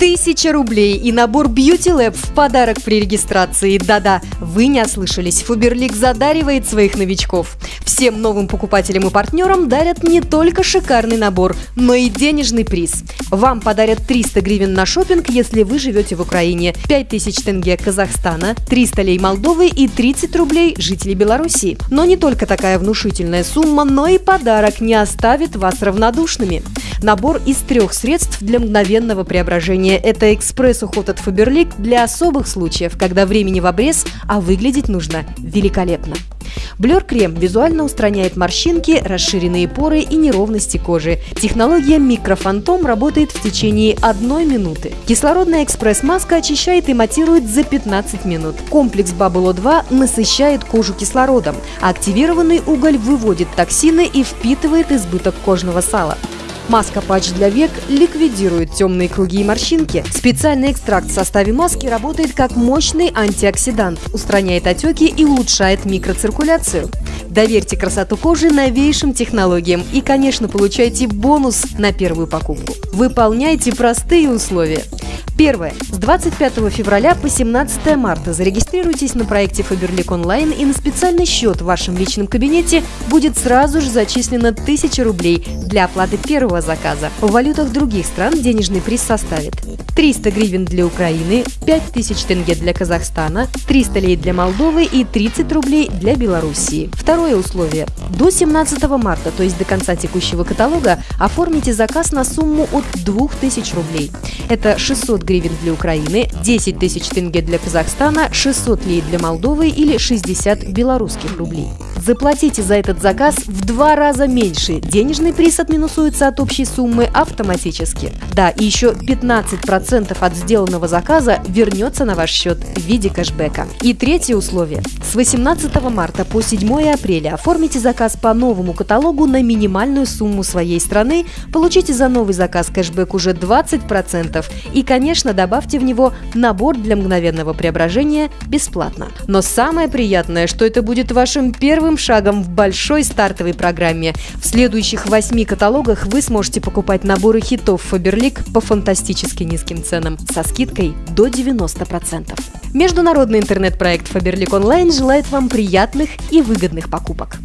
Тысяча рублей и набор Beauty Lab в подарок при регистрации. Да-да, вы не ослышались. Фуберлик задаривает своих новичков. Всем новым покупателям и партнерам дарят не только шикарный набор, но и денежный приз. Вам подарят 300 гривен на шопинг, если вы живете в Украине, 5000 тенге Казахстана, 300 лей Молдовы и 30 рублей жителей Беларуси. Но не только такая внушительная сумма, но и подарок не оставит вас равнодушными. Набор из трех средств для мгновенного преображения. Это экспресс-уход от Фаберлик для особых случаев, когда времени в обрез, а выглядеть нужно великолепно. Блер-крем визуально устраняет морщинки, расширенные поры и неровности кожи. Технология микрофантом работает в течение одной минуты. Кислородная экспресс-маска очищает и матирует за 15 минут. Комплекс Bubble 2 насыщает кожу кислородом, активированный уголь выводит токсины и впитывает избыток кожного сала. Маска-патч для век ликвидирует темные круги и морщинки. Специальный экстракт в составе маски работает как мощный антиоксидант, устраняет отеки и улучшает микроциркуляцию. Доверьте красоту кожи новейшим технологиям и, конечно, получайте бонус на первую покупку. Выполняйте простые условия. Первое. С 25 февраля по 17 марта зарегистрируйтесь на проекте Faberlic онлайн и на специальный счет в вашем личном кабинете будет сразу же зачислено 1000 рублей для оплаты первого заказа. В валютах других стран денежный приз составит 300 гривен для Украины, 5000 тенге для Казахстана, 300 лей для Молдовы и 30 рублей для Белоруссии. Второе условие. До 17 марта, то есть до конца текущего каталога, оформите заказ на сумму от 2000 рублей. Это 600 гривен для Украины, 10 тысяч тенге для Казахстана, 600 лей для Молдовы или 60 белорусских рублей. Заплатите за этот заказ в два раза меньше. Денежный приз отминусуется от общей суммы автоматически. Да, и еще 15% от сделанного заказа вернется на ваш счет в виде кэшбэка. И третье условие. С 18 марта по 7 апреля оформите заказ по новому каталогу на минимальную сумму своей страны, получите за новый заказ кэшбэк уже 20% и, конечно, добавьте в него набор для мгновенного преображения бесплатно. Но самое приятное, что это будет вашим первым первым шагом в большой стартовой программе. В следующих восьми каталогах вы сможете покупать наборы хитов Фаберлик по фантастически низким ценам со скидкой до 90%. Международный интернет-проект Фаберлик Онлайн желает вам приятных и выгодных покупок.